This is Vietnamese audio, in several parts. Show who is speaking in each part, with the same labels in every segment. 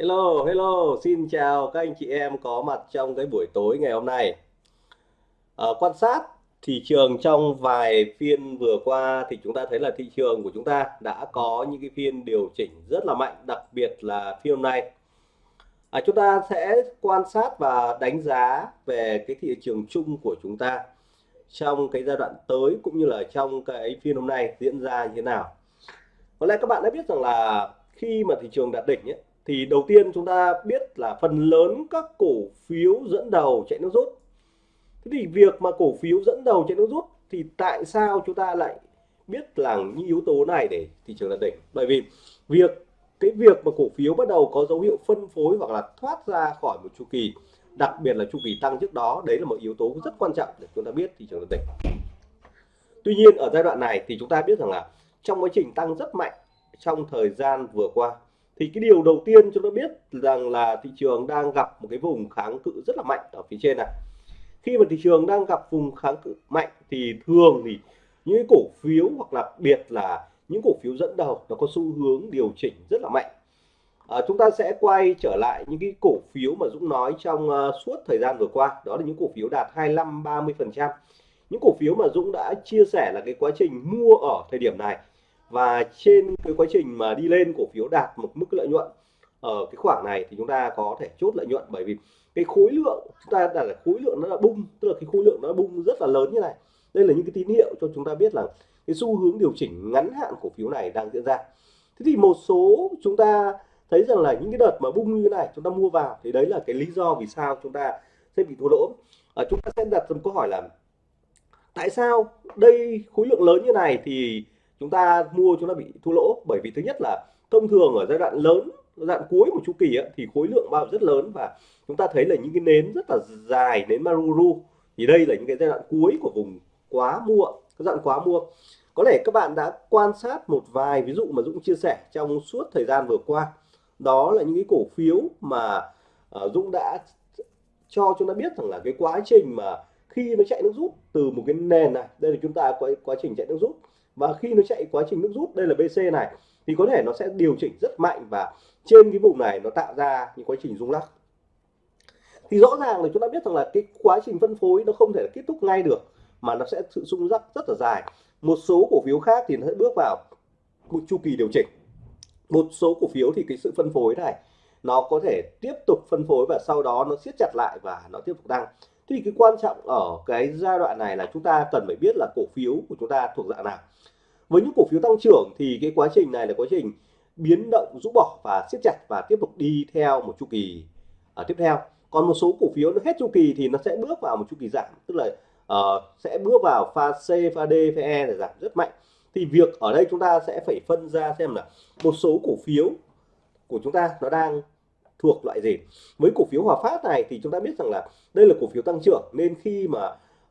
Speaker 1: Hello, hello, xin chào các anh chị em có mặt trong cái buổi tối ngày hôm nay. À, quan sát thị trường trong vài phiên vừa qua thì chúng ta thấy là thị trường của chúng ta đã có những cái phiên điều chỉnh rất là mạnh, đặc biệt là phiên hôm nay. À, chúng ta sẽ quan sát và đánh giá về cái thị trường chung của chúng ta trong cái giai đoạn tới cũng như là trong cái phiên hôm nay diễn ra như thế nào. Có lẽ các bạn đã biết rằng là khi mà thị trường đạt đỉnh ấy, thì đầu tiên chúng ta biết là phần lớn các cổ phiếu dẫn đầu chạy nước rút. Thế thì việc mà cổ phiếu dẫn đầu chạy nước rút thì tại sao chúng ta lại biết là những yếu tố này để thị trường đạt đỉnh bởi vì việc, cái việc mà cổ phiếu bắt đầu có dấu hiệu phân phối hoặc là thoát ra khỏi một chu kỳ, đặc biệt là chu kỳ tăng trước đó, đấy là một yếu tố rất quan trọng để chúng ta biết thị trường đạt đỉnh tuy nhiên, ở giai đoạn này thì chúng ta biết rằng là trong quá trình tăng rất mạnh trong thời gian vừa qua thì cái điều đầu tiên chúng ta biết rằng là thị trường đang gặp một cái vùng kháng cự rất là mạnh ở phía trên này. Khi mà thị trường đang gặp vùng kháng cự mạnh thì thường thì những cái cổ phiếu hoặc là biệt là những cổ phiếu dẫn đầu nó có xu hướng điều chỉnh rất là mạnh. À, chúng ta sẽ quay trở lại những cái cổ phiếu mà Dũng nói trong uh, suốt thời gian vừa qua đó là những cổ phiếu đạt 25 30 phần trăm. Những cổ phiếu mà Dũng đã chia sẻ là cái quá trình mua ở thời điểm này và trên cái quá trình mà đi lên cổ phiếu đạt một mức lợi nhuận ở cái khoảng này thì chúng ta có thể chốt lợi nhuận. Bởi vì cái khối lượng chúng ta đặt là khối lượng nó là bung tức là cái khối lượng nó bung rất là lớn như này. Đây là những cái tín hiệu cho chúng ta biết là cái xu hướng điều chỉnh ngắn hạn cổ phiếu này đang diễn ra. Thế thì một số chúng ta thấy rằng là những cái đợt mà bung như này chúng ta mua vào thì đấy là cái lý do vì sao chúng ta sẽ bị thua lỗ. À, chúng ta sẽ đặt một câu hỏi là tại sao đây khối lượng lớn như này thì chúng ta mua chúng ta bị thua lỗ bởi vì thứ nhất là thông thường ở giai đoạn lớn giai đoạn cuối của chu kỳ ấy, thì khối lượng bao rất lớn và chúng ta thấy là những cái nến rất là dài nến maruru thì đây là những cái giai đoạn cuối của vùng quá mua giai đoạn quá mua. Có lẽ các bạn đã quan sát một vài ví dụ mà Dũng chia sẻ trong suốt thời gian vừa qua. Đó là những cái cổ phiếu mà uh, Dũng đã cho chúng ta biết rằng là cái quá trình mà khi nó chạy nước rút từ một cái nền này đây là chúng ta có quá trình chạy nước rút và khi nó chạy quá trình nước rút, đây là BC này, thì có thể nó sẽ điều chỉnh rất mạnh và trên cái vùng này nó tạo ra những quá trình rung lắc. Thì rõ ràng là chúng ta biết rằng là cái quá trình phân phối nó không thể kết thúc ngay được, mà nó sẽ sự rung lắc rất là dài. Một số cổ phiếu khác thì nó sẽ bước vào một chu kỳ điều chỉnh. Một số cổ phiếu thì cái sự phân phối này, nó có thể tiếp tục phân phối và sau đó nó siết chặt lại và nó tiếp tục tăng thì cái quan trọng ở cái giai đoạn này là chúng ta cần phải biết là cổ phiếu của chúng ta thuộc dạng nào. Với những cổ phiếu tăng trưởng thì cái quá trình này là quá trình biến động rũ bỏ và siết chặt và tiếp tục đi theo một chu kỳ uh, tiếp theo. Còn một số cổ phiếu nó hết chu kỳ thì nó sẽ bước vào một chu kỳ giảm tức là uh, sẽ bước vào pha C pha D pha E để giảm rất mạnh. Thì việc ở đây chúng ta sẽ phải phân ra xem là một số cổ phiếu của chúng ta nó đang thuộc loại gì. Với cổ phiếu Hòa Phát này thì chúng ta biết rằng là đây là cổ phiếu tăng trưởng nên khi mà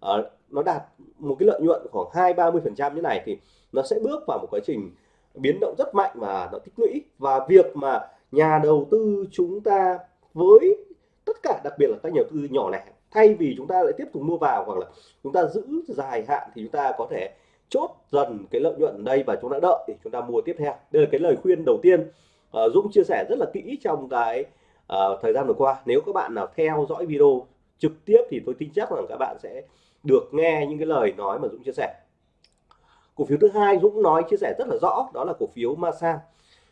Speaker 1: uh, nó đạt một cái lợi nhuận khoảng hai ba mươi phần trăm như này thì nó sẽ bước vào một quá trình biến động rất mạnh và nó tích lũy. Và việc mà nhà đầu tư chúng ta với tất cả đặc biệt là các nhà đầu tư nhỏ lẻ thay vì chúng ta lại tiếp tục mua vào hoặc là chúng ta giữ dài hạn thì chúng ta có thể chốt dần cái lợi nhuận ở đây và chúng ta đợi để chúng ta mua tiếp theo. Đây là cái lời khuyên đầu tiên uh, Dũng chia sẻ rất là kỹ trong cái uh, thời gian vừa qua nếu các bạn nào theo dõi video trực tiếp thì tôi tin chắc rằng các bạn sẽ được nghe những cái lời nói mà Dũng chia sẻ. Cổ phiếu thứ hai Dũng nói chia sẻ rất là rõ đó là cổ phiếu Masan.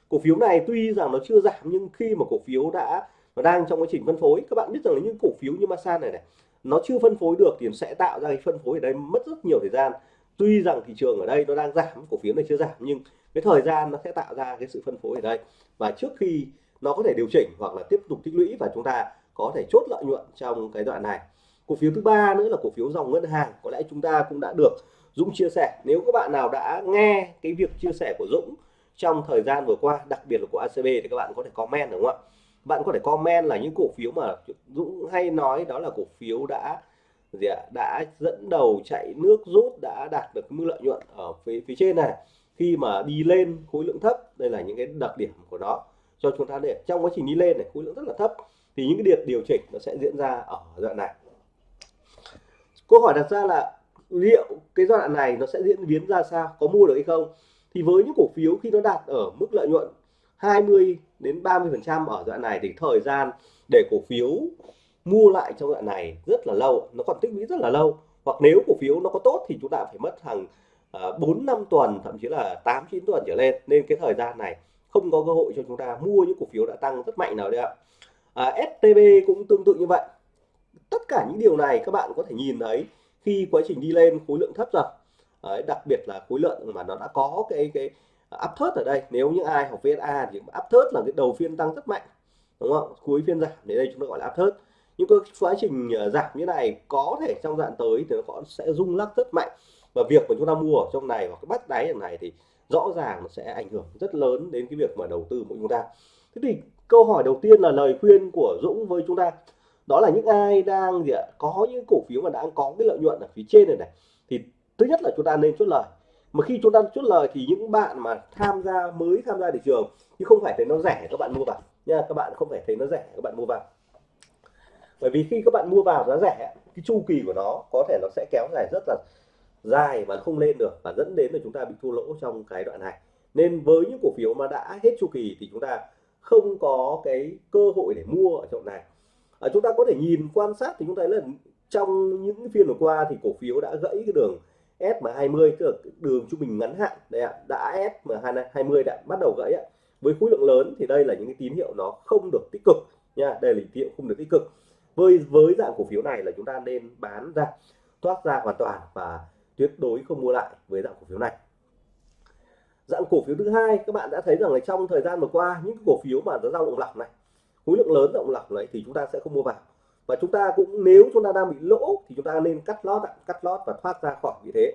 Speaker 1: Cổ phiếu này tuy rằng nó chưa giảm nhưng khi mà cổ phiếu đã nó đang trong quá trình phân phối các bạn biết rằng là những cổ phiếu như Masan này này nó chưa phân phối được thì sẽ tạo ra cái phân phối ở đây mất rất nhiều thời gian. Tuy rằng thị trường ở đây nó đang giảm cổ phiếu này chưa giảm nhưng cái thời gian nó sẽ tạo ra cái sự phân phối ở đây. Và trước khi nó có thể điều chỉnh hoặc là tiếp tục tích lũy và chúng ta có thể chốt lợi nhuận trong cái đoạn này. Cổ phiếu thứ ba nữa là cổ phiếu dòng ngân hàng. Có lẽ chúng ta cũng đã được Dũng chia sẻ. Nếu các bạn nào đã nghe cái việc chia sẻ của Dũng trong thời gian vừa qua, đặc biệt là của ACB thì các bạn có thể comment, đúng không ạ? Bạn có thể comment là những cổ phiếu mà Dũng hay nói đó là cổ phiếu đã gì ạ? Đã dẫn đầu chạy nước rút, đã đạt được mức lợi nhuận ở phía phía trên này. Khi mà đi lên khối lượng thấp, đây là những cái đặc điểm của nó cho chúng ta để trong quá trình đi lên này, khối lượng rất là thấp, thì những cái điểm điều chỉnh nó sẽ diễn ra ở đoạn này. Câu hỏi đặt ra là liệu cái giai đoạn này nó sẽ diễn biến ra sao, có mua được hay không? Thì với những cổ phiếu khi nó đạt ở mức lợi nhuận 20 đến 30 phần trăm ở đoạn này thì thời gian để cổ phiếu mua lại trong đoạn này rất là lâu, nó còn tích lũy rất là lâu. Hoặc nếu cổ phiếu nó có tốt thì chúng ta phải mất hàng à, bốn năm tuần, thậm chí là 8 9 tuần trở lên. Nên cái thời gian này không có cơ hội cho chúng ta mua những cổ phiếu đã tăng rất mạnh nào đấy ạ. À, STB cũng tương tự như vậy. Tất cả những điều này các bạn có thể nhìn thấy khi quá trình đi lên khối lượng thấp rồi. Đấy, đặc biệt là khối lượng mà nó đã có cái cái áp thớt ở đây. Nếu những ai học VSA thì áp thớt là cái đầu phiên tăng rất mạnh đúng không? Cuối phiên giảm đến đây chúng ta gọi là áp thớt những cái quá trình ờ, giảm như này có thể trong đoạn tới thì nó sẽ rung lắc rất mạnh. Và việc mà chúng ta mua ở trong này hoặc cái bắt đáy ở này thì rõ ràng nó sẽ ảnh hưởng rất lớn đến cái việc mà đầu tư của chúng ta. Thế thì câu hỏi đầu tiên là lời khuyên của Dũng với chúng ta. Đó là những ai đang gì ạ? Có những cổ phiếu mà đang có cái lợi nhuận ở phía trên này này. Thì thứ nhất là chúng ta nên chốt lời. Mà khi chúng ta chốt lời thì những bạn mà tham gia, mới tham gia thị trường chứ không phải thấy nó rẻ các bạn mua vào. Nha, các bạn không phải thấy nó rẻ, các bạn mua vào. Bởi vì khi các bạn mua vào giá rẻ, cái chu kỳ của nó có thể nó sẽ kéo dài rất là dài và không lên được và dẫn đến là chúng ta bị thua lỗ trong cái đoạn này. Nên với những cổ phiếu mà đã hết chu kỳ thì chúng ta không có cái cơ hội để mua ở chỗ này. À, chúng ta có thể nhìn quan sát thì chúng ta thấy là trong những phiên vừa qua thì cổ phiếu đã gãy cái đường SM20 tức là đường trung bình ngắn hạn. Đây ạ đã SM20 đã bắt đầu gãy ạ. Với khối lượng lớn thì đây là những cái tín hiệu nó không được tích cực nha đây là tín hiệu không được tích cực. Với với dạng cổ phiếu này là chúng ta nên bán ra thoát ra hoàn toàn và tuyệt đối không mua lại với dạng cổ phiếu này. Dạng cổ phiếu thứ hai các bạn đã thấy rằng là trong thời gian vừa qua những cổ phiếu mà nó dao động lọc này khối lượng lớn động lọc này thì chúng ta sẽ không mua vào. Và chúng ta cũng nếu chúng ta đang bị lỗ thì chúng ta nên cắt lót cắt lót và thoát ra khỏi vị thế.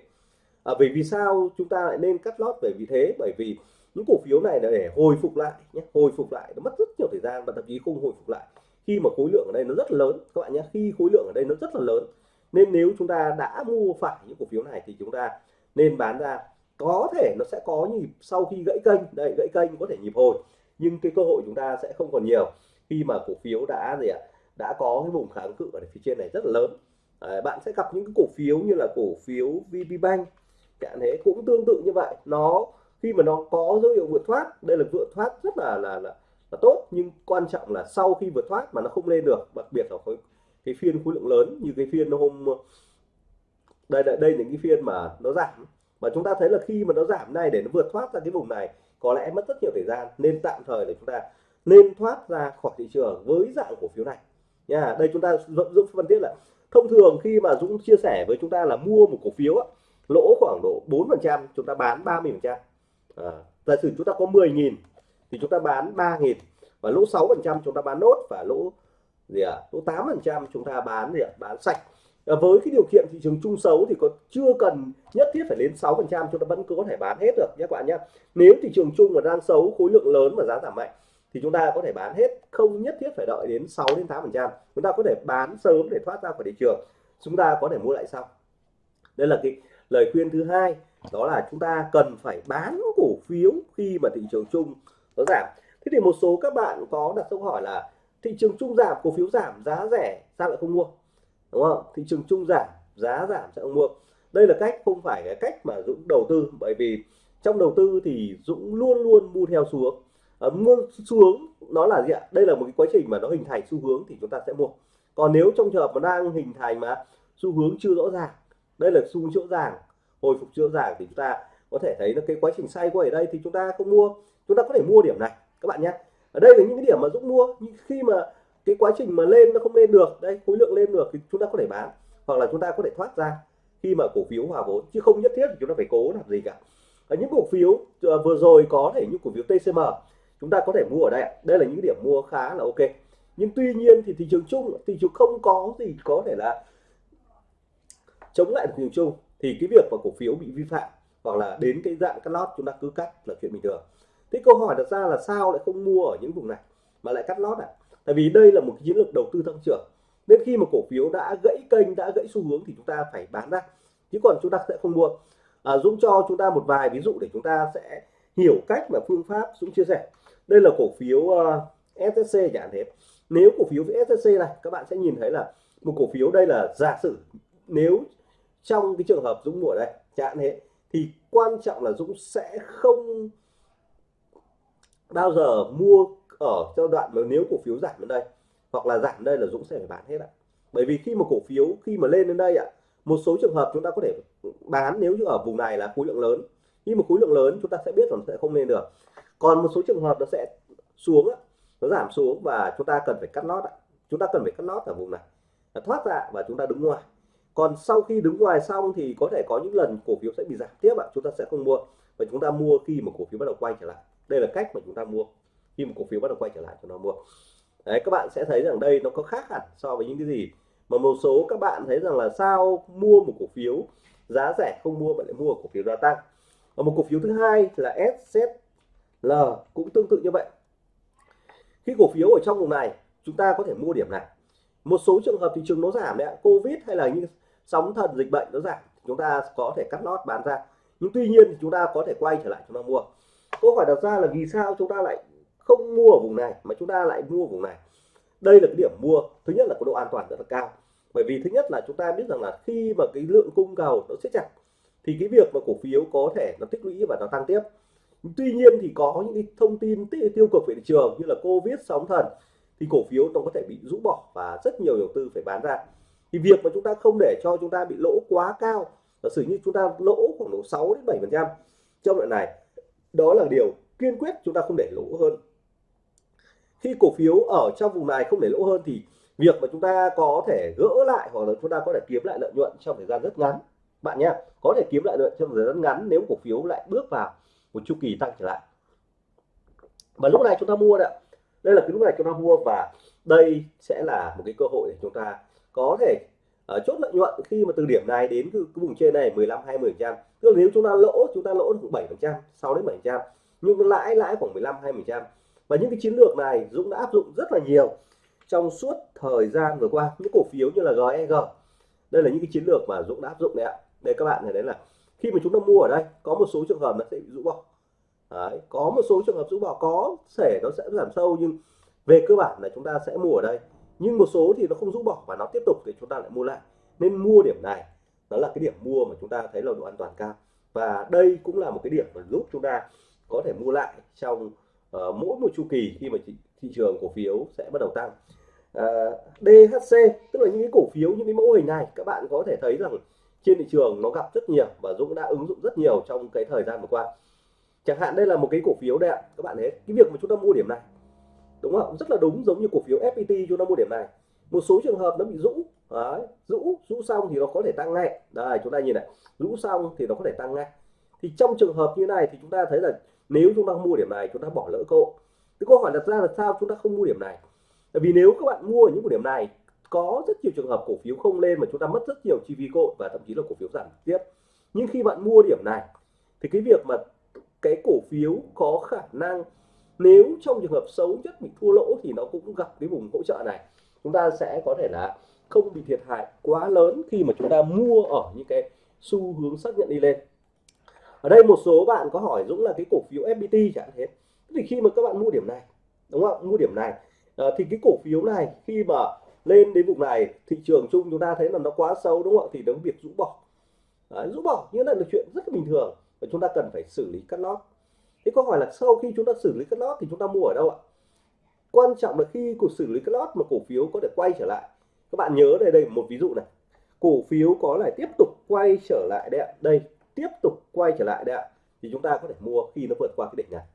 Speaker 1: À, bởi vì sao chúng ta lại nên cắt lót về vị thế? Bởi vì những cổ phiếu này là để hồi phục lại nhé hồi phục lại nó mất rất nhiều thời gian và thậm chí không hồi phục lại khi mà khối lượng ở đây nó rất lớn các bạn nhé. Khi khối lượng ở đây nó rất là lớn nên nếu chúng ta đã mua phải những cổ phiếu này thì chúng ta nên bán ra. Có thể nó sẽ có nhịp sau khi gãy kênh. Đây gãy kênh có thể nhịp hồi nhưng cái cơ hội chúng ta sẽ không còn nhiều. Khi mà cổ phiếu đã gì ạ đã có cái vùng kháng cự ở phía trên này rất là lớn. À, bạn sẽ gặp những cái cổ phiếu như là cổ phiếu VPBank chẳng thế cũng tương tự như vậy. Nó khi mà nó có dấu hiệu vượt thoát đây là vượt thoát rất là là là, là tốt. Nhưng quan trọng là sau khi vượt thoát mà nó không lên được đặc biệt là khối cái phiên khối lượng lớn như cái phiên hôm đây đây, đây là cái phiên mà nó giảm. Mà chúng ta thấy là khi mà nó giảm này để nó vượt thoát ra cái vùng này có lẽ mất rất nhiều thời gian. Nên tạm thời để chúng ta nên thoát ra khỏi thị trường với dạng cổ phiếu này. Nha đây chúng ta dũng phân tích là thông thường khi mà dũng chia sẻ với chúng ta là mua một cổ phiếu á, lỗ khoảng độ 4 phần trăm chúng ta bán 30 phần trăm. À, giả sử chúng ta có 10.000 thì chúng ta bán 3.000 và lỗ 6 phần trăm chúng ta bán nốt và lỗ gì ạ? À? lỗ 8 phần trăm chúng ta bán gì ạ? À? bán sạch. À, với cái điều kiện thị trường chung xấu thì có chưa cần nhất thiết phải đến 6 phần trăm chúng ta vẫn cứ có thể bán hết được nhé các bạn nhé. Nếu thị trường chung mà đang xấu khối lượng lớn và giá giảm mạnh thì chúng ta có thể bán hết không nhất thiết phải đợi đến 6 đến 8 phần trăm. Chúng ta có thể bán sớm để thoát ra khỏi thị trường. Chúng ta có thể mua lại sau. Đây là cái lời khuyên thứ hai đó là chúng ta cần phải bán cổ phiếu khi mà thị trường chung nó giảm. Thế thì một số các bạn có đặt câu hỏi là thị trường chung giảm cổ phiếu giảm giá rẻ sao lại không mua? Đúng không? Thị trường chung giảm giá giảm sẽ không mua? Đây là cách không phải cái cách mà Dũng đầu tư bởi vì trong đầu tư thì Dũng luôn luôn mua theo xu hướng. À, mua xu hướng nó là gì ạ? Đây là một cái quá trình mà nó hình thành xu hướng thì chúng ta sẽ mua. Còn nếu trong trường hợp mà đang hình thành mà xu hướng chưa rõ ràng đây là xu hướng rõ ràng hồi phục chưa rõ ràng thì chúng ta có thể thấy là cái quá trình say quay ở đây thì chúng ta không mua. Chúng ta có thể mua điểm này các bạn nhé ở đây là những cái điểm mà Dũng mua, nhưng khi mà cái quá trình mà lên nó không lên được đây khối lượng lên được thì chúng ta có thể bán, hoặc là chúng ta có thể thoát ra khi mà cổ phiếu hòa vốn, chứ không nhất thiết chúng ta phải cố làm gì cả. Ở những cổ phiếu ờ, vừa rồi có thể như cổ phiếu TCM chúng ta có thể mua ở đây đây là những điểm mua khá là ok. Nhưng tuy nhiên thì thị trường chung, thị trường không có gì có thể là chống lại thị trường chung. Thì cái việc mà cổ phiếu bị vi phạm, hoặc là đến cái dạng cắt lót chúng ta cứ cắt là chuyện bình thường thế câu hỏi đặt ra là sao lại không mua ở những vùng này mà lại cắt lót à tại vì đây là một chiến lược đầu tư tăng trưởng. Nên khi mà cổ phiếu đã gãy kênh đã gãy xu hướng thì chúng ta phải bán ra. Chứ còn chúng ta sẽ không mua. À, Dũng cho chúng ta một vài ví dụ để chúng ta sẽ hiểu cách và phương pháp Dũng chia sẻ. Đây là cổ phiếu ờ, uh, SSC chẳng thế. Nếu cổ phiếu SSC này các bạn sẽ nhìn thấy là một cổ phiếu đây là giả sử nếu trong cái trường hợp Dũng mua ở đây chẳng thế thì quan trọng là Dũng sẽ không bao giờ mua ở giai đoạn mà nếu cổ phiếu giảm đến đây, hoặc là giảm đây là Dũng sẽ phải bán hết ạ. Bởi vì khi mà cổ phiếu, khi mà lên đến đây ạ, một số trường hợp chúng ta có thể bán nếu như ở vùng này là khối lượng lớn. Khi mà khối lượng lớn chúng ta sẽ biết là nó sẽ không lên được. Còn một số trường hợp nó sẽ xuống nó giảm xuống và chúng ta cần phải cắt lót chúng ta cần phải cắt lót ở vùng này thoát ra và chúng ta đứng ngoài. Còn sau khi đứng ngoài xong thì có thể có những lần cổ phiếu sẽ bị giảm tiếp ạ, chúng ta sẽ không mua. Và chúng ta mua khi mà cổ phiếu bắt đầu quay trở lại đây là cách mà chúng ta mua. Khi một cổ phiếu bắt đầu quay trở lại, chúng ta mua. Đấy, các bạn sẽ thấy rằng đây nó có khác hẳn so với những cái gì mà một số các bạn thấy rằng là sao mua một cổ phiếu giá rẻ không mua bạn lại mua cổ phiếu gia tăng. Và một cổ phiếu thứ hai là SZL cũng tương tự như vậy. Khi cổ phiếu ở trong vùng này, chúng ta có thể mua điểm này. Một số trường hợp thị trường nó giảm đấy Covid hay là những sóng thần dịch bệnh nó giảm, chúng ta có thể cắt lót bán ra. Nhưng tuy nhiên thì chúng ta có thể quay trở lại chúng ta mua câu hỏi đặt ra là vì sao chúng ta lại không mua ở vùng này, mà chúng ta lại mua vùng này? Đây là cái điểm mua, thứ nhất là có độ an toàn rất là cao. Bởi vì thứ nhất là chúng ta biết rằng là khi mà cái lượng cung cầu nó siết chặt, thì cái việc mà cổ phiếu có thể nó tích lũy và nó tăng tiếp. Tuy nhiên thì có những cái thông tin tiêu cực về thị trường như là covid, sóng thần, thì cổ phiếu nó có thể bị rũ bỏ và rất nhiều đầu tư phải bán ra. Thì việc mà chúng ta không để cho chúng ta bị lỗ quá cao, giả sử như chúng ta lỗ khoảng độ 6 đến 7 phần trăm trong đoạn này đó là điều kiên quyết chúng ta không để lỗ hơn. Khi cổ phiếu ở trong vùng này không để lỗ hơn thì việc mà chúng ta có thể gỡ lại hoặc là chúng ta có thể kiếm lại lợi nhuận trong thời gian rất ngắn. Bạn nhé, có thể kiếm lại lợi nhuận trong thời gian ngắn nếu cổ phiếu lại bước vào một chu kỳ tăng trở lại. Và lúc này chúng ta mua đấy đây là cái lúc này chúng ta mua và đây sẽ là một cái cơ hội để chúng ta có thể à, chốt lợi nhuận khi mà từ điểm này đến cái, vùng trên này 15 20 trăm. Tức là nếu chúng ta lỗ chúng ta lỗ được 7 phần trăm 6 đến 7 trăm. Nhưng lãi lãi khoảng 15 20 trăm. Và những cái chiến lược này Dũng đã áp dụng rất là nhiều trong suốt thời gian vừa qua. Những cổ phiếu như là GEG đây là những cái chiến lược mà Dũng đã áp dụng đấy ạ. Đây các bạn này đấy là khi mà chúng ta mua ở đây có một số trường hợp nó sẽ bị rũ bỏ. Đấy, có một số trường hợp rũ bỏ. Có thể nó sẽ giảm sâu nhưng về cơ bản là chúng ta sẽ mua ở đây nhưng một số thì nó không rũ bỏ và nó tiếp tục thì chúng ta lại mua lại. Nên mua điểm này đó là cái điểm mua mà chúng ta thấy là độ an toàn cao. Và đây cũng là một cái điểm mà giúp chúng ta có thể mua lại trong uh, mỗi một chu kỳ khi mà thị, thị trường cổ phiếu sẽ bắt đầu tăng. Ờ, uh, DHC tức là những cái cổ phiếu những cái mẫu hình này các bạn có thể thấy rằng trên thị trường nó gặp rất nhiều và Dũng đã ứng dụng rất nhiều trong cái thời gian vừa qua. Chẳng hạn đây là một cái cổ phiếu đây ạ các bạn thấy cái việc mà chúng ta mua điểm này đúng không? Rất là đúng giống như cổ phiếu FPT chúng ta mua điểm này. Một số trường hợp nó bị rũ. Đấy, rũ rũ xong thì nó có thể tăng ngay. Đây chúng ta nhìn này. Rũ xong thì nó có thể tăng ngay. Thì trong trường hợp như này thì chúng ta thấy là nếu chúng ta mua điểm này chúng ta bỏ lỡ cơ hội. Cái câu hỏi đặt ra là sao chúng ta không mua điểm này? Tại vì nếu các bạn mua ở những điểm này có rất nhiều trường hợp cổ phiếu không lên mà chúng ta mất rất nhiều chi phí cội và thậm chí là cổ phiếu giảm tiếp. Nhưng khi bạn mua điểm này thì cái việc mà cái cổ phiếu có khả năng nếu trong trường hợp xấu nhất bị thua lỗ thì nó cũng gặp cái vùng hỗ trợ này. Chúng ta sẽ có thể là không bị thiệt hại quá lớn khi mà chúng ta mua ở những cái xu hướng xác nhận đi lên. Ở đây một số bạn có hỏi Dũng là cái cổ phiếu FPT chẳng thế. Thì khi mà các bạn mua điểm này đúng không mua điểm này à, thì cái cổ phiếu này khi mà lên đến vùng này thị trường chung chúng ta thấy là nó quá xấu đúng không ạ? Thì nó việc rũ bỏ. Đấy, rũ bỏ như là chuyện rất là bình thường và chúng ta cần phải xử lý cắt lót thế câu hỏi là sau khi chúng ta xử lý cắt lót thì chúng ta mua ở đâu ạ? Quan trọng là khi cuộc xử lý cắt lót mà cổ phiếu có thể quay trở lại. Các bạn nhớ đây đây, một ví dụ này. Cổ phiếu có lại tiếp tục quay trở lại đây ạ. Đây, tiếp tục quay trở lại đây ạ. Thì chúng ta có thể mua khi nó vượt qua cái đỉnh này.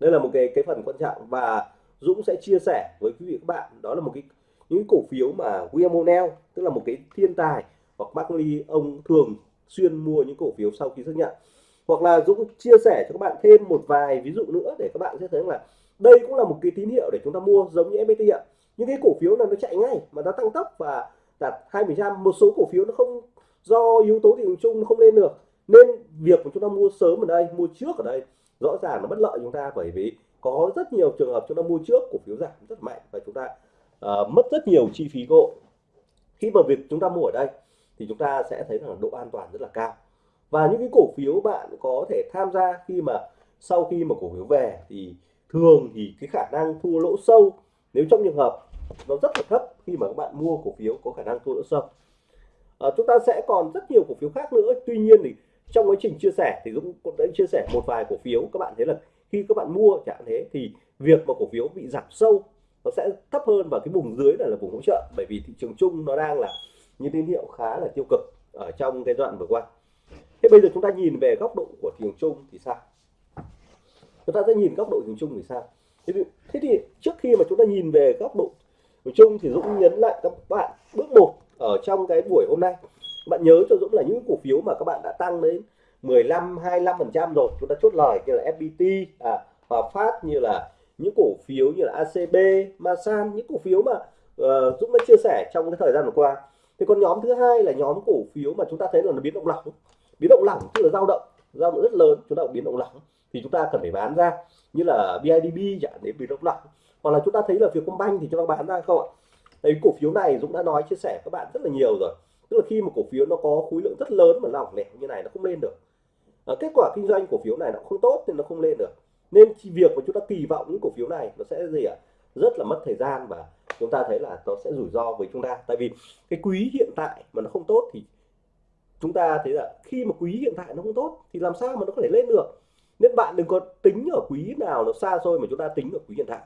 Speaker 1: Đây là một cái cái phần quan trọng và Dũng sẽ chia sẻ với quý vị các bạn. Đó là một cái, những cổ phiếu mà William O'Neill tức là một cái thiên tài, hoặc Mark Lee, ông thường xuyên mua những cổ phiếu sau khi xác nhận hoặc là Dũng chia sẻ cho các bạn thêm một vài ví dụ nữa để các bạn sẽ thấy là đây cũng là một cái tín hiệu để chúng ta mua giống như FPT ạ. Những cái cổ phiếu là nó chạy ngay mà nó tăng tốc và đạt hai phần trăm. Một số cổ phiếu nó không do yếu tố thị trường chung nó không lên được. Nên việc của chúng ta mua sớm ở đây mua trước ở đây rõ ràng nó bất lợi chúng ta bởi vì có rất nhiều trường hợp chúng ta mua trước cổ phiếu giảm rất mạnh và chúng ta uh, mất rất nhiều chi phí gỗ. Khi mà việc chúng ta mua ở đây thì chúng ta sẽ thấy rằng độ an toàn rất là cao và những cái cổ phiếu bạn có thể tham gia khi mà sau khi mà cổ phiếu về thì thường thì cái khả năng thua lỗ sâu nếu trong trường hợp nó rất là thấp khi mà các bạn mua cổ phiếu có khả năng thua lỗ sâu. À, chúng ta sẽ còn rất nhiều cổ phiếu khác nữa. Tuy nhiên thì trong quá trình chia sẻ thì Dũng cũng đã chia sẻ một vài cổ phiếu các bạn thấy là khi các bạn mua chẳng thế thì việc mà cổ phiếu bị giảm sâu nó sẽ thấp hơn và cái vùng dưới là, là vùng hỗ trợ bởi vì thị trường chung nó đang là những tín hiệu khá là tiêu cực ở trong cái đoạn vừa qua thế bây giờ chúng ta nhìn về góc độ của thị trường chung thì sao? Chúng ta sẽ nhìn góc độ thị trường chung thì sao? Thế thì, thế thì trước khi mà chúng ta nhìn về góc độ thị chung thì Dũng nhấn lại các bạn bước một ở trong cái buổi hôm nay. Bạn nhớ cho Dũng là những cổ phiếu mà các bạn đã tăng đến 15 25 phần trăm rồi. Chúng ta chốt lời như là FPT à, Hòa Phát như là những cổ phiếu như là ACB Masan những cổ phiếu mà uh, Dũng đã chia sẻ trong cái thời gian vừa qua. Thì còn nhóm thứ hai là nhóm cổ phiếu mà chúng ta thấy là nó biến động lỏng biến động lỏng tức là dao động dao động rất lớn chúng ta biến động lỏng thì chúng ta cần phải bán ra như là BIDB chẳng để biến động lỏng hoặc là chúng ta thấy là việc công banh thì chúng ta bán ra không ạ? Thấy cổ phiếu này Dũng đã nói chia sẻ các bạn rất là nhiều rồi. Tức là khi mà cổ phiếu nó có khối lượng rất lớn mà lỏng lẻo như này nó không lên được. À, kết quả kinh doanh cổ phiếu này nó không tốt nên nó không lên được. Nên việc mà chúng ta kỳ vọng những cổ phiếu này nó sẽ gì ạ? Rất là mất thời gian và chúng ta thấy là nó sẽ rủi ro với chúng ta. Tại vì cái quý hiện tại mà nó không tốt thì chúng ta thấy là khi mà quý hiện tại nó không tốt thì làm sao mà nó có thể lên được? Nên bạn đừng có tính ở quý nào nó xa xôi mà chúng ta tính ở quý hiện tại.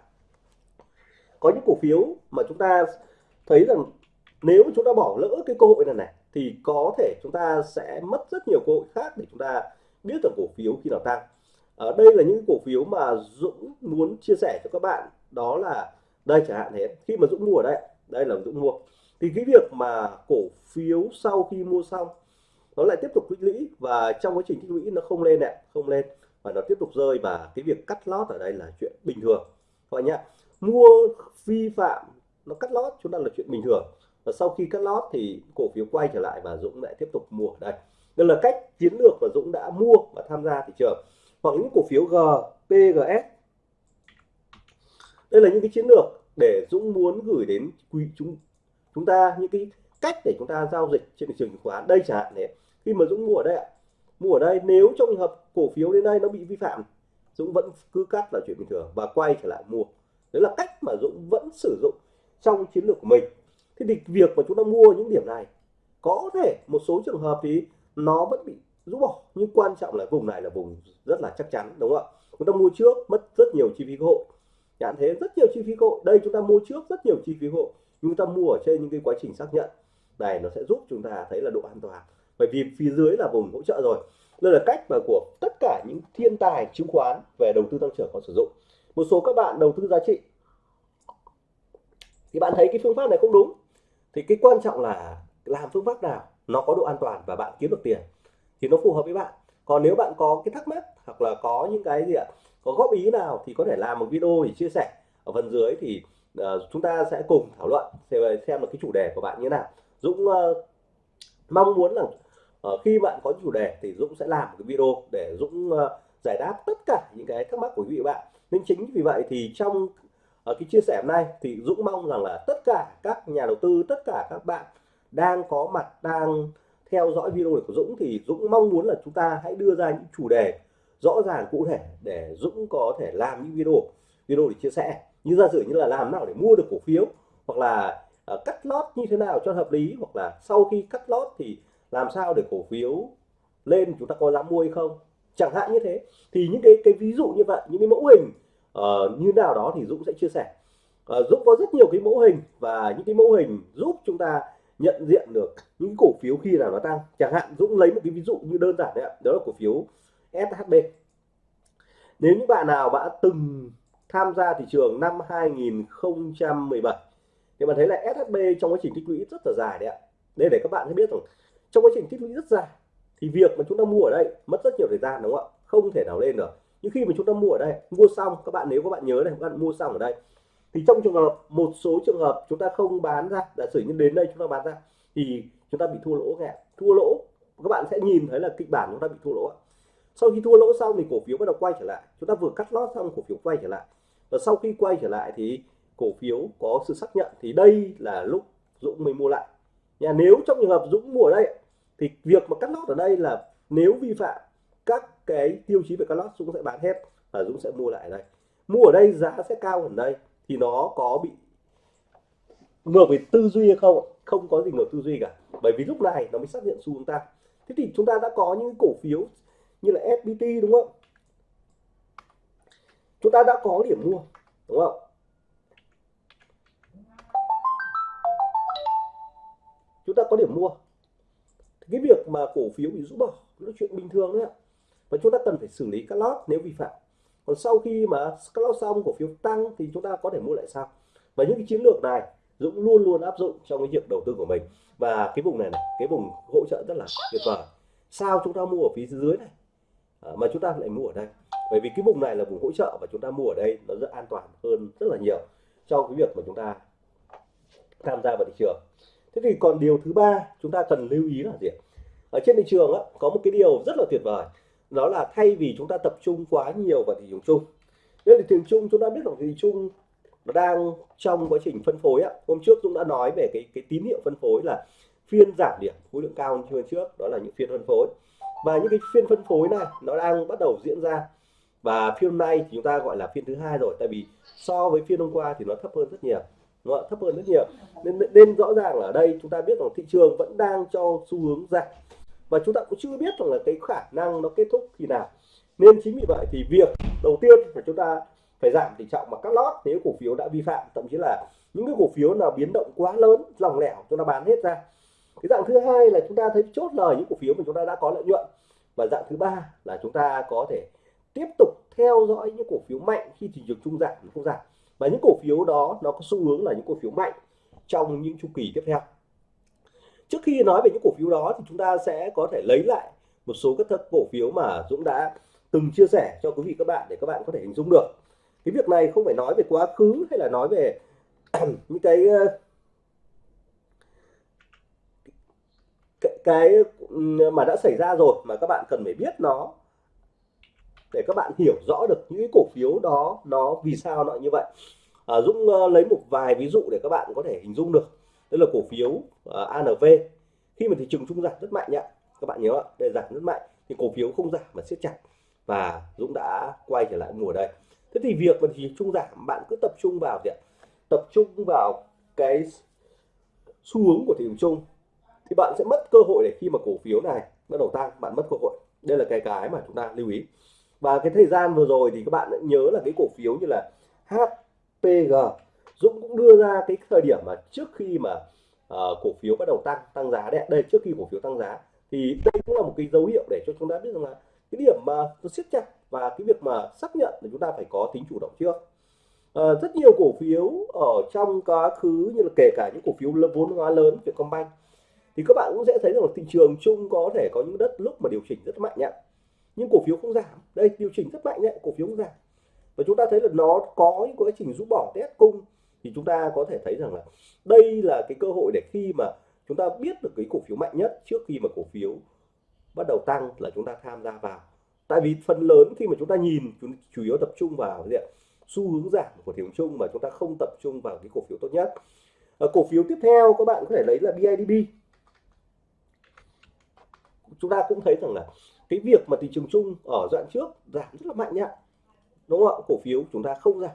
Speaker 1: Có những cổ phiếu mà chúng ta thấy rằng nếu chúng ta bỏ lỡ cái cơ hội này này, thì có thể chúng ta sẽ mất rất nhiều cơ hội khác để chúng ta biết được cổ phiếu khi nào tăng. Ở đây là những cổ phiếu mà Dũng muốn chia sẻ cho các bạn, đó là, đây chẳng hạn thế, khi mà Dũng mua ở đây đây là Dũng mua. Thì cái việc mà cổ phiếu sau khi mua xong nó lại tiếp tục tích lũy và trong quá trình tích lũy nó không lên ạ không lên. Và nó tiếp tục rơi và cái việc cắt lót ở đây là chuyện bình thường. Các bạn nhé mua vi phạm nó cắt lót chúng ta là chuyện bình thường. Và sau khi cắt lót thì cổ phiếu quay trở lại và Dũng lại tiếp tục mua ở đây. Đây là cách chiến lược mà Dũng đã mua và tham gia thị trường. Hoặc những cổ phiếu G, PGS đây là những cái chiến lược để Dũng muốn gửi đến quý chúng chúng ta những cái cách để chúng ta giao dịch trên thị trường chứng khoán. Đây chẳng hạn này khi mà Dũng mua ở đây ạ, mua ở đây nếu trong trường hợp cổ phiếu đến đây nó bị vi phạm, Dũng vẫn cứ cắt là chuyện bình thường và quay trở lại mua. Đấy là cách mà Dũng vẫn sử dụng trong chiến lược của mình. Thế thì việc mà chúng ta mua những điểm này, có thể một số trường hợp thì nó vẫn bị rũ bỏ, nhưng quan trọng là vùng này là vùng rất là chắc chắn, đúng không ạ? Chúng ta mua trước mất rất nhiều chi phí cơ hội. Nhãn thế rất nhiều chi phí cơ hội. Đây chúng ta mua trước rất nhiều chi phí cơ hội. Nhưng chúng ta mua ở trên những cái quá trình xác nhận. Này, nó sẽ giúp chúng ta thấy là độ an toàn bởi vì phía dưới là vùng hỗ trợ rồi. Đây là cách mà của tất cả những thiên tài chứng khoán về đầu tư tăng trưởng có sử dụng. Một số các bạn đầu tư giá trị. Thì bạn thấy cái phương pháp này không đúng. Thì cái quan trọng là làm phương pháp nào nó có độ an toàn và bạn kiếm được tiền thì nó phù hợp với bạn. Còn nếu bạn có cái thắc mắc hoặc là có những cái gì ạ có góp ý nào thì có thể làm một video để chia sẻ. Ở phần dưới thì uh, chúng ta sẽ cùng thảo luận xem, xem là cái chủ đề của bạn như thế nào. Dũng uh, mong muốn là Ờ, khi bạn có chủ đề thì Dũng sẽ làm một cái video để Dũng ờ, giải đáp tất cả những cái thắc mắc của quý vị bạn. Nên chính vì vậy thì trong ờ, cái chia sẻ hôm nay thì Dũng mong rằng là tất cả các nhà đầu tư tất cả các bạn đang có mặt đang theo dõi video của Dũng thì Dũng mong muốn là chúng ta hãy đưa ra những chủ đề rõ ràng cụ thể để Dũng có thể làm những video video để chia sẻ. Như giả sử như là làm nào để mua được cổ phiếu hoặc là uh, cắt lót như thế nào cho hợp lý hoặc là sau khi cắt lót thì làm sao để cổ phiếu lên chúng ta có dám mua hay không? Chẳng hạn như thế. Thì những cái cái ví dụ như vậy những cái mẫu hình uh, như nào đó thì Dũng sẽ chia sẻ. Uh, Dũng có rất nhiều cái mẫu hình và những cái mẫu hình giúp chúng ta nhận diện được những cổ phiếu khi nào nó tăng. Chẳng hạn Dũng lấy một cái ví dụ như đơn giản đấy ạ đó là cổ phiếu SHB nếu những bạn nào đã từng tham gia thị trường năm 2017 thì bạn thấy là SHB trong quá trình tích lũy rất là dài đấy ạ. Đây để các bạn biết rằng trong quá trình tích lũy rất dài, thì việc mà chúng ta mua ở đây mất rất nhiều thời gian, đúng không ạ? Không thể nào lên được. Nhưng khi mà chúng ta mua ở đây, mua xong, các bạn nếu các bạn nhớ này, các bạn mua xong ở đây, thì trong trường hợp, một số trường hợp chúng ta không bán ra, giả sử như đến đây chúng ta bán ra, thì chúng ta bị thua lỗ nghe thua lỗ, các bạn sẽ nhìn thấy là kịch bản chúng ta bị thua lỗ sau khi thua lỗ xong thì cổ phiếu bắt đầu quay trở lại. Chúng ta vừa cắt lót xong, cổ phiếu quay trở lại. Và sau khi quay trở lại thì cổ phiếu có sự xác nhận thì đây là lúc Dũng mới mua lại. Nhà nếu trong trường hợp Dũng mua ở đây thì việc mà cắt lót ở đây là nếu vi phạm các cái tiêu chí về cắt lót, Dũng sẽ bán hết và Dũng sẽ mua lại ở đây. Mua ở đây giá sẽ cao hơn đây, thì nó có bị ngược về tư duy hay không không có gì ngược tư duy cả, bởi vì lúc này nó mới xác nhận xu hướng ta. Thế thì chúng ta đã có những cổ phiếu như là FPT đúng không? Chúng ta đã có điểm mua, đúng không? Chúng ta có điểm mua cái việc mà cổ phiếu bị rũ bỏ là chuyện bình thường đấy ạ. Và chúng ta cần phải xử lý các lót nếu vi phạm. Còn sau khi mà các lót xong cổ phiếu tăng thì chúng ta có thể mua lại sau. Và những cái chiến lược này Dũng luôn luôn áp dụng trong cái việc đầu tư của mình. Và cái vùng này này cái vùng hỗ trợ rất là tuyệt vời. Sao chúng ta mua ở phía dưới này? À, mà chúng ta lại mua ở đây? Bởi vì cái vùng này là vùng hỗ trợ và chúng ta mua ở đây nó rất an toàn hơn rất là nhiều trong cái việc mà chúng ta tham gia vào thị trường thế thì còn điều thứ ba chúng ta cần lưu ý là gì ở trên thị trường á, có một cái điều rất là tuyệt vời đó là thay vì chúng ta tập trung quá nhiều vào thị trường chung. Nên thị trường chung chúng ta biết rằng thị trường chung nó đang trong quá trình phân phối á. hôm trước chúng đã nói về cái cái tín hiệu phân phối là phiên giảm điểm khối lượng cao hơn phiên trước đó là những phiên phân phối. Và những cái phiên phân phối này nó đang bắt đầu diễn ra. Và phiên hôm nay thì chúng ta gọi là phiên thứ hai rồi tại vì so với phiên hôm qua thì nó thấp hơn rất nhiều. Vâng nó thấp hơn rất nhiều. Nên nên rõ ràng là ở đây chúng ta biết rằng thị trường vẫn đang cho xu hướng giảm. Và chúng ta cũng chưa biết rằng là cái khả năng nó kết thúc khi nào. Nên chính vì vậy thì việc đầu tiên là chúng ta phải giảm tỷ trọng mà cắt lót nếu cổ phiếu đã vi phạm. Thậm chí là những cái cổ phiếu nào biến động quá lớn, lòng lẻo, chúng ta bán hết ra. Cái dạng thứ hai là chúng ta thấy chốt lời những cổ phiếu mà chúng ta đã có lợi nhuận. Và dạng thứ ba là chúng ta có thể tiếp tục theo dõi những cổ phiếu mạnh khi thị trường trung giảm không giảm và những cổ phiếu đó nó có xu hướng là những cổ phiếu mạnh trong những chu kỳ tiếp theo. Trước khi nói về những cổ phiếu đó thì chúng ta sẽ có thể lấy lại một số các cổ phiếu mà Dũng đã từng chia sẻ cho quý vị các bạn để các bạn có thể hình dung được. Cái việc này không phải nói về quá khứ hay là nói về những cái ờ, cái, cái ừ, mà đã xảy ra rồi mà các bạn cần phải biết nó để các bạn hiểu rõ được những cổ phiếu đó nó vì sao nó như vậy. À, Dũng uh, lấy một vài ví dụ để các bạn có thể hình dung được. Đây là cổ phiếu ờ, uh, ANV khi mà thị trường trung giảm rất mạnh nhá các bạn nhớ ạ để giảm rất mạnh thì cổ phiếu không giảm mà siết chặt. Và Dũng đã quay trở lại mùa đây. Thế thì việc mà thị trường giảm bạn cứ tập trung vào gì ạ? Tập trung vào cái xu hướng của thị trường chung thì bạn sẽ mất cơ hội để khi mà cổ phiếu này bắt đầu tăng bạn mất cơ hội. Đây là cái cái mà chúng ta lưu ý và cái thời gian vừa rồi thì các bạn nhớ là cái cổ phiếu như là HPG Dũng cũng đưa ra cái thời điểm mà trước khi mà uh, cổ phiếu bắt đầu tăng tăng giá đấy đây trước khi cổ phiếu tăng giá. Thì đây cũng là một cái dấu hiệu để cho chúng ta biết rằng là cái điểm mà nó siết chặt và cái việc mà xác nhận thì chúng ta phải có tính chủ động trước. À, rất nhiều cổ phiếu ở trong quá khứ như là kể cả những cổ phiếu vốn hóa lớn Vietcombank thì các bạn cũng sẽ thấy rằng là thị trường chung có thể có những đất lúc mà điều chỉnh rất mạnh nhé nhưng cổ phiếu không giảm. Đây điều chỉnh rất mạnh đấy cổ phiếu không giảm. Và chúng ta thấy là nó có những quá trình rũ bỏ test cung. Thì chúng ta có thể thấy rằng là đây là cái cơ hội để khi mà chúng ta biết được cái cổ phiếu mạnh nhất trước khi mà cổ phiếu bắt đầu tăng là chúng ta tham gia vào. Tại vì phần lớn khi mà chúng ta nhìn chúng chủ yếu tập trung vào gì ạ? Xu hướng giảm của thị trường chung mà chúng ta không tập trung vào cái cổ phiếu tốt nhất. À, cổ phiếu tiếp theo các bạn có thể lấy là BIDB chúng ta cũng thấy rằng là cái việc mà thị trường chung ở đoạn trước giảm rất là mạnh nhá. Đúng không ạ? Cổ phiếu chúng ta không giảm.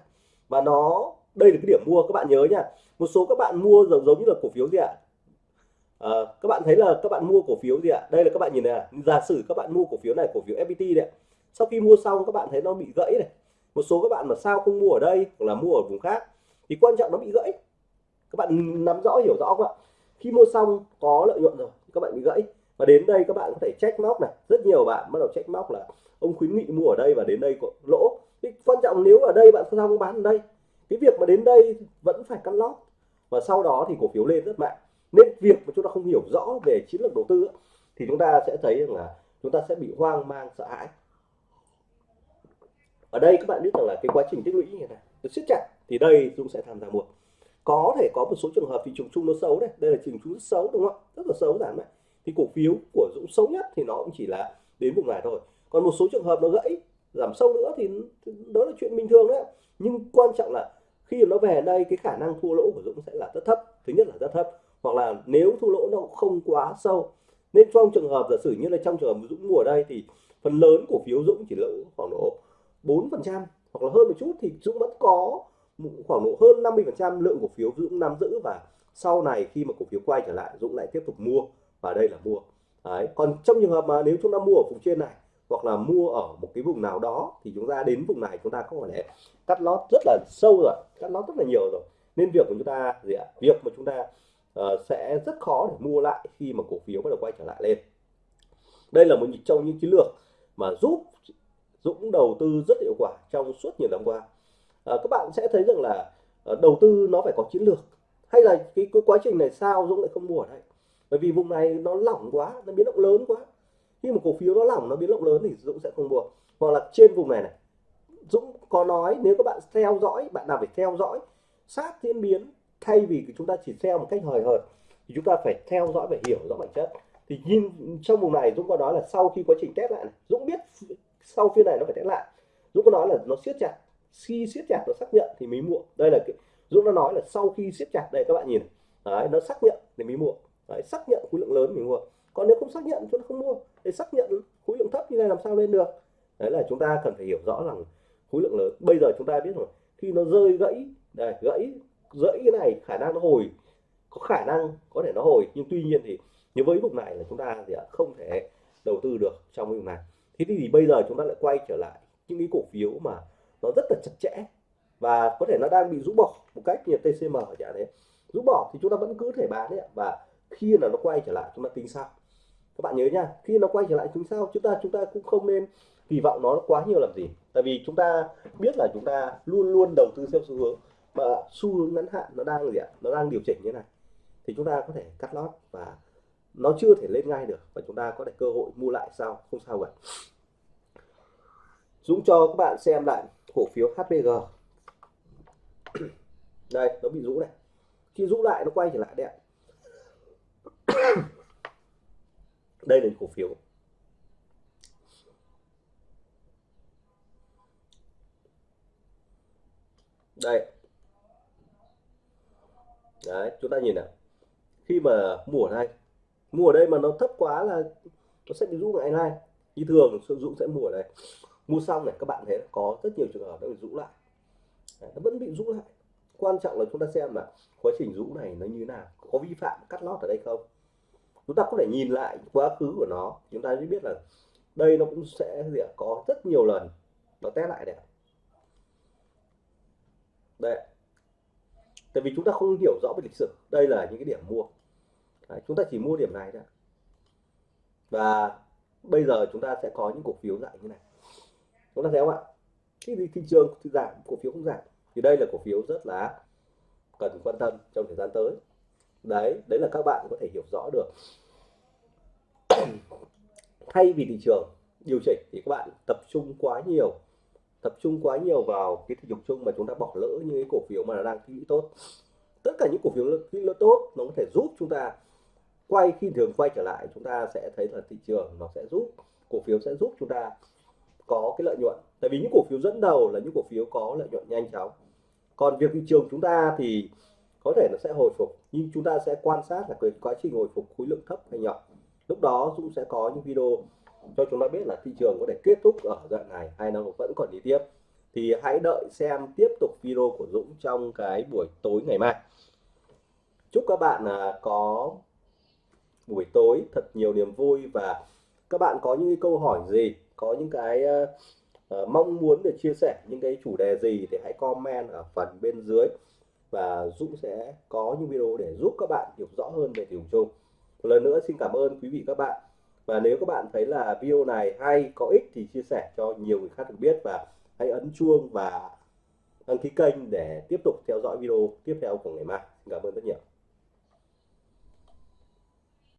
Speaker 1: Và nó đây là cái điểm mua các bạn nhớ nhá. Một số các bạn mua giống giống như là cổ phiếu gì ạ? À, các bạn thấy là các bạn mua cổ phiếu gì ạ? Đây là các bạn nhìn này à. giả sử các bạn mua cổ phiếu này cổ phiếu FPT đấy sau khi mua xong các bạn thấy nó bị gãy này. Một số các bạn mà sao không mua ở đây hoặc là mua ở vùng khác thì quan trọng nó bị gãy. Các bạn nắm rõ hiểu rõ không ạ? Khi mua xong có lợi nhuận rồi các bạn bị gãy và đến đây các bạn có thể check móc này. Rất nhiều bạn bắt đầu check móc là ông khuyến nghị mua ở đây và đến đây có lỗ. Thì quan trọng nếu ở đây bạn không bán ở đây, cái việc mà đến đây vẫn phải cắt lót. Và sau đó thì cổ phiếu lên rất mạnh. Nên việc mà chúng ta không hiểu rõ về chiến lược đầu tư thì chúng ta sẽ thấy rằng là chúng ta sẽ bị hoang mang, sợ hãi. Ở đây các bạn biết rằng là cái quá trình tích lũy như thế này, nó siết chặt, thì đây chúng sẽ tham gia mua. Có thể có một số trường hợp thị trường chung nó xấu đấy đây là trường chung rất xấu, đúng không rất là xấu giảm đấy thì cổ phiếu của Dũng xấu nhất thì nó cũng chỉ là đến vùng này thôi. Còn một số trường hợp nó gãy, giảm sâu nữa thì đó là chuyện bình thường đấy nhưng quan trọng là khi nó về đây, cái khả năng thua lỗ của Dũng sẽ là rất thấp. Thứ nhất là rất thấp. Hoặc là nếu thua lỗ nó không quá sâu, nên trong trường hợp giả sử như là trong trường hợp Dũng mua ở đây thì phần lớn cổ phiếu Dũng chỉ lỗ khoảng độ 4 phần trăm hoặc là hơn một chút thì Dũng vẫn có khoảng độ hơn 50 phần trăm lượng cổ phiếu Dũng nắm giữ. Và sau này khi mà cổ phiếu quay trở lại, Dũng lại tiếp tục mua và đây là mua. Đấy. còn trong trường hợp mà nếu chúng ta mua ở vùng trên này hoặc là mua ở một cái vùng nào đó thì chúng ta đến vùng này chúng ta có thể cắt lót rất là sâu rồi cắt lót rất là nhiều rồi. Nên việc của chúng ta gì ạ? Việc mà chúng ta uh, sẽ rất khó để mua lại khi mà cổ phiếu bắt đầu quay trở lại lên. Đây là một trong những chiến lược mà giúp Dũng đầu tư rất hiệu quả trong suốt nhiều năm qua. À, các bạn sẽ thấy rằng là uh, đầu tư nó phải có chiến lược. Hay là cái, cái quá trình này sao Dũng lại không mua ở đây? Bởi vì vùng này nó lỏng quá nó biến động lớn quá. Khi một cổ phiếu nó lỏng nó biến động lớn thì Dũng sẽ không mua. Hoặc là trên vùng này này Dũng có nói nếu các bạn theo dõi bạn nào phải theo dõi sát diễn biến thay vì chúng ta chỉ theo một cách hời hợt thì chúng ta phải theo dõi và hiểu rõ bản chất. Thì nhìn trong vùng này Dũng có nói là sau khi quá trình test lại này, Dũng biết sau phiên này nó phải test lại. Dũng có nói là nó siết chặt khi siết chặt nó xác nhận thì mới mua. Đây là cái Dũng đã nói là sau khi siết chặt đây các bạn nhìn đấy, nó xác nhận thì mới mua đấy, xác nhận khối lượng lớn mình mua. Còn nếu không xác nhận chúng ta không mua. Để xác nhận khối lượng thấp như này làm sao lên được? Đấy là chúng ta cần phải hiểu rõ rằng khối lượng lớn. Bây giờ chúng ta biết rồi khi nó rơi gãy đây gãy gãy cái này khả năng nó hồi. Có khả năng có thể nó hồi nhưng tuy nhiên thì như với vùng này là chúng ta thì không thể đầu tư được trong vùng này. Thế thì bây giờ chúng ta lại quay trở lại những cái cổ phiếu mà nó rất là chặt chẽ và có thể nó đang bị rũ bỏ một cách như TCM chẳng đấy. Rũ bỏ thì chúng ta vẫn cứ thể bán đấy và khi là nó quay trở lại, chúng ta tính sao các bạn nhớ nha, khi nó quay trở lại tính sao chúng ta chúng ta cũng không nên kỳ vọng nó quá nhiều làm gì. Tại vì chúng ta biết là chúng ta luôn luôn đầu tư theo xu hướng, mà xu hướng ngắn hạn nó đang gì ạ? Nó đang điều chỉnh như này. Thì chúng ta có thể cắt lót và nó chưa thể lên ngay được và chúng ta có thể cơ hội mua lại sau, không sao cả. Dũng cho các bạn xem lại cổ phiếu HPG đây, nó bị rũ này. Khi rũ lại, nó quay trở lại đấy ạ đây là cổ phiếu. Đây. Đấy chúng ta nhìn nào. Khi mà mua ở đây mua ở đây mà nó thấp quá là nó sẽ bị rũ lại này như thường Dũng sẽ mua ở đây. Mua xong này các bạn thấy có rất nhiều trường hợp nó bị rũ lại. Đấy, nó vẫn bị rũ lại. Quan trọng là chúng ta xem là quá trình rũ này nó như thế nào. Có vi phạm cắt lót ở đây không? Chúng ta có thể nhìn lại quá khứ của nó. Chúng ta mới biết là đây nó cũng sẽ gì có rất nhiều lần nó test lại đấy. Đây tại vì chúng ta không hiểu rõ về lịch sử. Đây là những cái điểm mua. Đấy, chúng ta chỉ mua điểm này thôi. Và bây giờ chúng ta sẽ có những cổ phiếu dạng như này. Chúng ta thấy không ạ? Khi thị trường thì giảm cổ phiếu không giảm. Thì đây là cổ phiếu rất là cần quan tâm trong thời gian tới đấy đấy là các bạn có thể hiểu rõ được. Thay vì thị trường điều chỉnh thì các bạn tập trung quá nhiều, tập trung quá nhiều vào cái thị trường chung mà chúng ta bỏ lỡ những cái cổ phiếu mà đang kỹ tốt. Tất cả những cổ phiếu kỹ lỡ tốt, nó có thể giúp chúng ta quay, khi thường quay trở lại, chúng ta sẽ thấy là thị trường nó sẽ giúp, cổ phiếu sẽ giúp chúng ta có cái lợi nhuận. Tại vì những cổ phiếu dẫn đầu là những cổ phiếu có lợi nhuận nhanh chóng. Còn việc thị trường chúng ta thì có thể nó sẽ hồi phục nhưng chúng ta sẽ quan sát là cái quá trình hồi phục khối lượng thấp hay nhỏ. Lúc đó Dũng sẽ có những video cho chúng ta biết là thị trường có thể kết thúc ở đoạn này hay nó vẫn còn đi tiếp. Thì hãy đợi xem tiếp tục video của Dũng trong cái buổi tối ngày mai. Chúc các bạn à, có buổi tối thật nhiều niềm vui và các bạn có những câu hỏi gì có những cái uh, mong muốn để chia sẻ những cái chủ đề gì thì hãy comment ở phần bên dưới và Dũng sẽ có những video để giúp các bạn hiểu rõ hơn về thị trường chung một lần nữa xin cảm ơn quý vị các bạn. Và nếu các bạn thấy là video này hay, có ích thì chia sẻ cho nhiều người khác được biết và hãy ấn chuông và đăng ký kênh để tiếp tục theo dõi video tiếp theo của ngày mai. Cảm ơn rất nhiều.